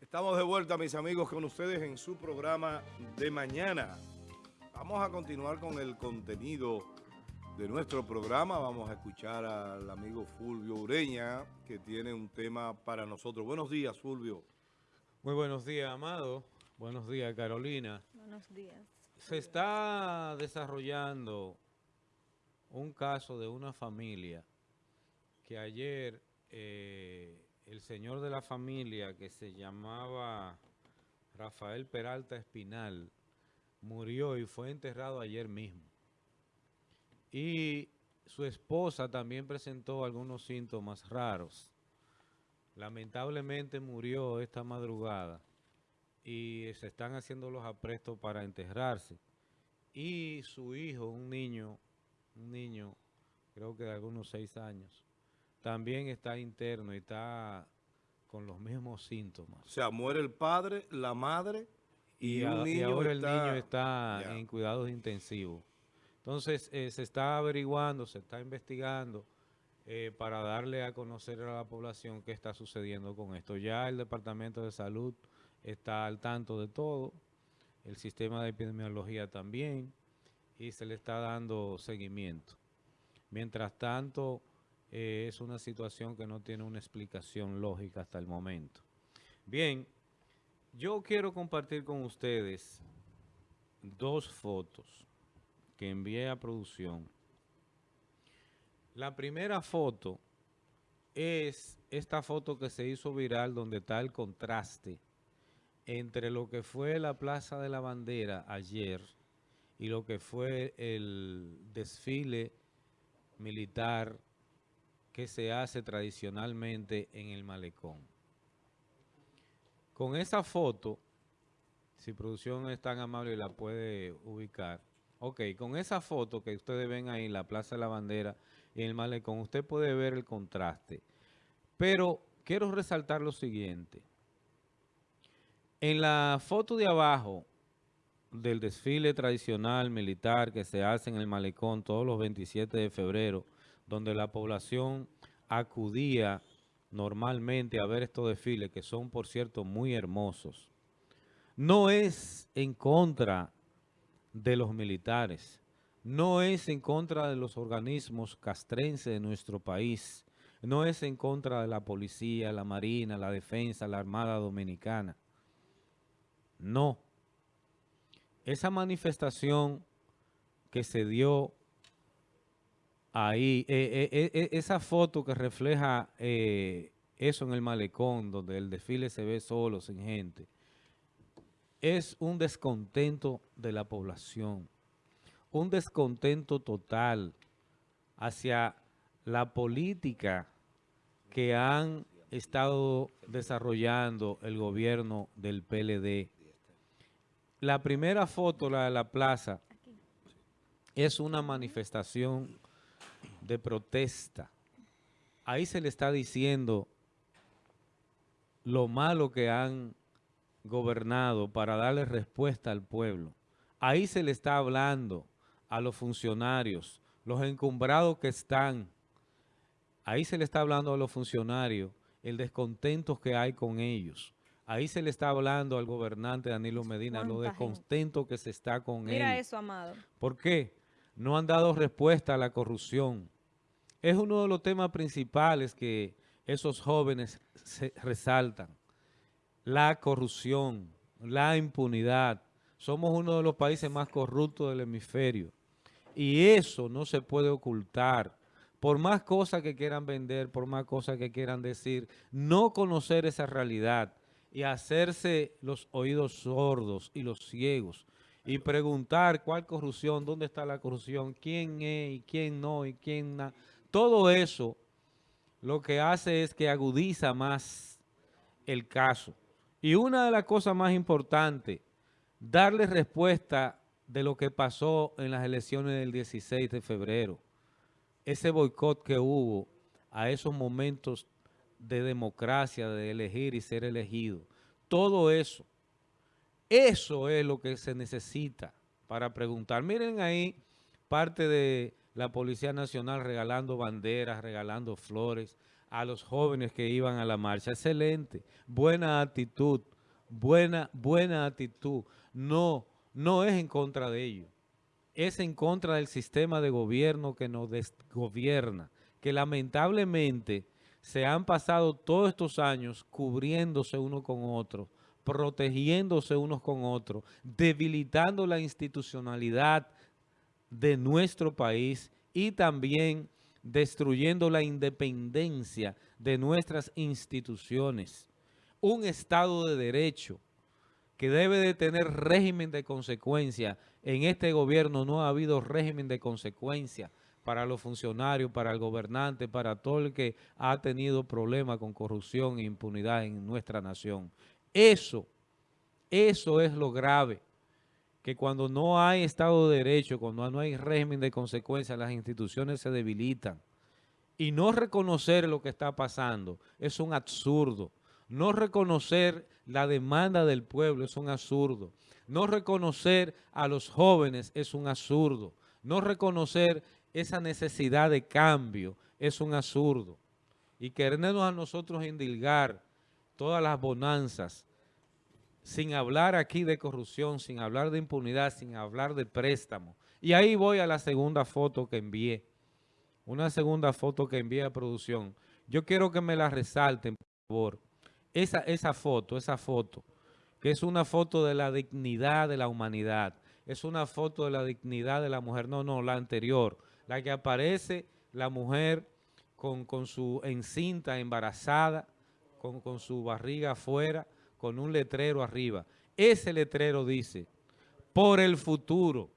Estamos de vuelta, mis amigos, con ustedes en su programa de mañana. Vamos a continuar con el contenido de nuestro programa. Vamos a escuchar al amigo Fulvio Ureña, que tiene un tema para nosotros. Buenos días, Fulvio. Muy buenos días, Amado. Buenos días, Carolina. Buenos días. Se está desarrollando un caso de una familia que ayer eh, el señor de la familia que se llamaba Rafael Peralta Espinal murió y fue enterrado ayer mismo. Y su esposa también presentó algunos síntomas raros. Lamentablemente murió esta madrugada y se están haciendo los aprestos para enterrarse. Y su hijo, un niño, un niño, creo que de algunos seis años, también está interno y está con los mismos síntomas. O sea, muere el padre, la madre y, un niño ahora el niño está en cuidados intensivos. Entonces, eh, se está averiguando, se está investigando eh, para darle a conocer a la población qué está sucediendo con esto. Ya el Departamento de Salud está al tanto de todo, el sistema de epidemiología también, y se le está dando seguimiento. Mientras tanto, eh, es una situación que no tiene una explicación lógica hasta el momento. Bien, yo quiero compartir con ustedes dos fotos que envié a producción. La primera foto es esta foto que se hizo viral donde está el contraste entre lo que fue la Plaza de la Bandera ayer y lo que fue el desfile militar que se hace tradicionalmente en el malecón. Con esa foto, si producción es tan amable y la puede ubicar, ok, con esa foto que ustedes ven ahí en la Plaza de la Bandera y el malecón, usted puede ver el contraste. Pero quiero resaltar lo siguiente. En la foto de abajo del desfile tradicional militar que se hace en el malecón todos los 27 de febrero, donde la población acudía normalmente a ver estos desfiles, que son, por cierto, muy hermosos. No es en contra de los militares, no es en contra de los organismos castrenses de nuestro país, no es en contra de la policía, la marina, la defensa, la armada dominicana. No. Esa manifestación que se dio ahí, eh, eh, eh, esa foto que refleja eso en el malecón, donde el desfile se ve solo, sin gente, es un descontento de la población, un descontento total hacia la política que han estado desarrollando el gobierno del PLD. La primera foto, la de la plaza, es una manifestación de protesta. Ahí se le está diciendo lo malo que han gobernado para darle respuesta al pueblo. Ahí se le está hablando a los funcionarios, los encumbrados que están. Ahí se le está hablando a los funcionarios el descontento que hay con ellos. Ahí se le está hablando al gobernante Danilo Medina, lo descontento que se está con él. Mira eso, Amado. ¿Por qué? No han dado respuesta a la corrupción. Es uno de los temas principales que esos jóvenes resaltan. La corrupción, la impunidad. Somos uno de los países más corruptos del hemisferio. Y eso no se puede ocultar. Por más cosas que quieran vender, por más cosas que quieran decir, no conocer esa realidad y hacerse los oídos sordos y los ciegos y preguntar cuál corrupción, dónde está la corrupción, quién es y quién no y quién... Todo eso lo que hace es que agudiza más el caso. Y una de las cosas más importantes, darle respuesta de lo que pasó en las elecciones del 16 de febrero. Ese boicot que hubo a esos momentos de democracia, de elegir y ser elegido. Todo eso, eso es lo que se necesita para preguntar. Miren ahí parte de la Policía Nacional regalando banderas, regalando flores a los jóvenes que iban a la marcha. Excelente, buena actitud, buena, buena actitud. No, no es en contra de ellos. Es en contra del sistema de gobierno que nos gobierna, que lamentablemente se han pasado todos estos años cubriéndose uno con otro, protegiéndose unos con otros, debilitando la institucionalidad de nuestro país y también destruyendo la independencia de nuestras instituciones. Un Estado de Derecho que debe de tener régimen de consecuencia. En este gobierno no ha habido régimen de consecuencia para los funcionarios, para el gobernante, para todo el que ha tenido problemas con corrupción e impunidad en nuestra nación. Eso, eso es lo grave, que cuando no hay Estado de Derecho, cuando no hay régimen de consecuencia, las instituciones se debilitan. Y no reconocer lo que está pasando es un absurdo. No reconocer la demanda del pueblo es un absurdo. No reconocer a los jóvenes es un absurdo. No reconocer esa necesidad de cambio es un absurdo. Y querernos a nosotros indilgar todas las bonanzas, sin hablar aquí de corrupción, sin hablar de impunidad, sin hablar de préstamo. Y ahí voy a la segunda foto que envié. Una segunda foto que envié a producción. Yo quiero que me la resalten, por favor. Esa, esa foto, esa foto, que es una foto de la dignidad de la humanidad. Es una foto de la dignidad de la mujer. No, no, la anterior. La que aparece la mujer con, con su encinta embarazada, con, su barriga afuera, con un letrero arriba. Ese letrero dice, por el futuro.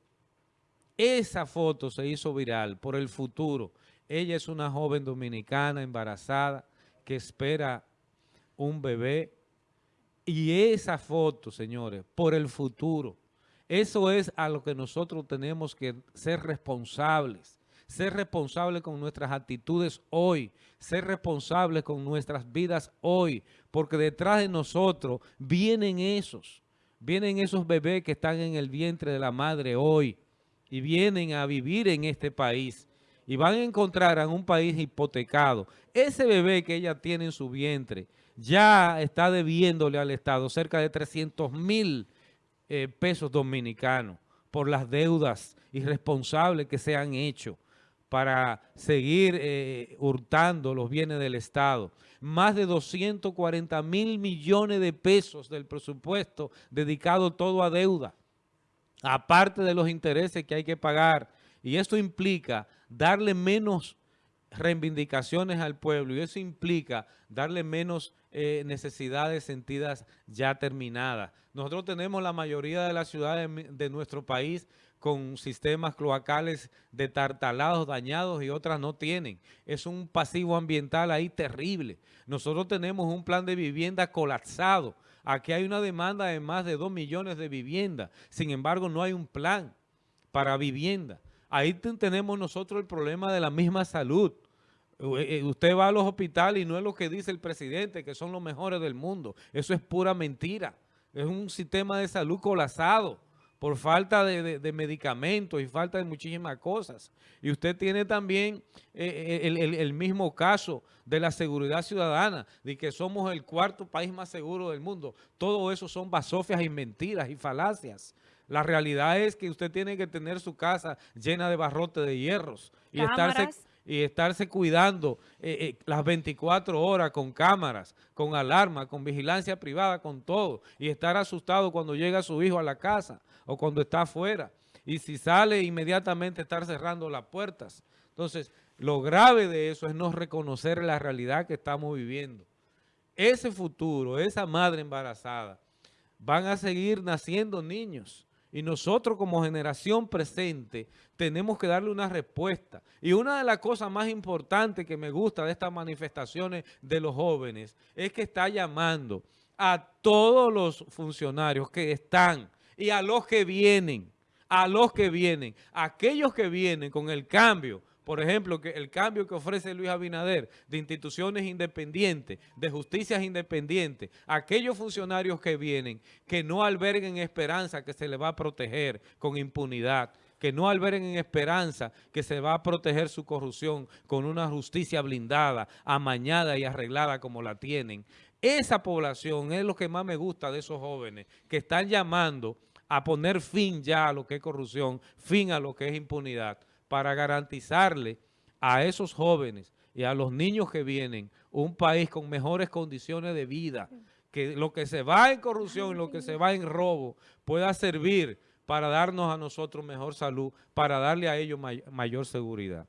Esa foto se hizo viral, por el futuro. Ella es una joven dominicana embarazada que espera un bebé. Y esa foto, señores, por el futuro. Eso es a lo que nosotros tenemos que ser responsables ser responsables con nuestras actitudes hoy, ser responsables con nuestras vidas hoy, porque detrás de nosotros vienen esos, vienen esos bebés que están en el vientre de la madre hoy. Y vienen a vivir en este país. Y van a encontrar en un país hipotecado. Ese bebé que ella tiene en su vientre ya está debiéndole al Estado cerca de 300 mil eh, pesos dominicanos por las deudas irresponsables que se han hecho para seguir eh, hurtando los bienes del Estado. Más de 240 mil millones de pesos del presupuesto dedicado todo a deuda, aparte de los intereses que hay que pagar. Y esto implica darle menos reivindicaciones al pueblo y eso implica darle menos eh, necesidades sentidas ya terminadas. Nosotros tenemos la mayoría de las ciudades de nuestro país con sistemas cloacales de tartalados dañados y otras no tienen. Es un pasivo ambiental ahí terrible. Nosotros tenemos un plan de vivienda colapsado. Aquí hay una demanda de más de 2 millones de viviendas. Sin embargo, no hay un plan para vivienda. Ahí tenemos nosotros el problema de la misma salud. Eh, eh, usted va a los hospitales y no es lo que dice el presidente, que son los mejores del mundo. Eso es pura mentira. Es un sistema de salud colapsado por falta de, medicamentos y falta de muchísimas cosas. Y usted tiene también eh, el, mismo caso de la seguridad ciudadana, de que somos el cuarto país más seguro del mundo. Todo eso son basofias y mentiras y falacias. La realidad es que usted tiene que tener su casa llena de barrotes de hierros y estarse y estarse cuidando eh, eh, las 24 horas con cámaras, con alarma, con vigilancia privada, con todo. Y estar asustado cuando llega su hijo a la casa o cuando está afuera. Y si sale, inmediatamente estar cerrando las puertas. Entonces, lo grave de eso es no reconocer la realidad que estamos viviendo. Ese futuro, esa madre embarazada, van a seguir naciendo niños y nosotros como generación presente tenemos que darle una respuesta. Y una de las cosas más importantes que me gusta de estas manifestaciones de los jóvenes es que está llamando a todos los funcionarios que están y a los que vienen, a los que vienen, aquellos que vienen con el cambio, por ejemplo, que el cambio que ofrece Luis Abinader de instituciones independientes, de justicias independientes, aquellos funcionarios que vienen, que no alberguen esperanza que se les va a proteger con impunidad. que no alberen en esperanza que se va a proteger su corrupción con una justicia blindada, amañada y arreglada como la tienen. Esa población es lo que más me gusta de esos jóvenes que están llamando a poner fin ya a lo que es corrupción, fin a lo que es impunidad, para garantizarle a esos jóvenes y a los niños que vienen un país con mejores condiciones de vida, que lo que se va en corrupción y lo que se va en robo pueda servir para darnos a nosotros mejor salud, para darle a ellos may mayor seguridad.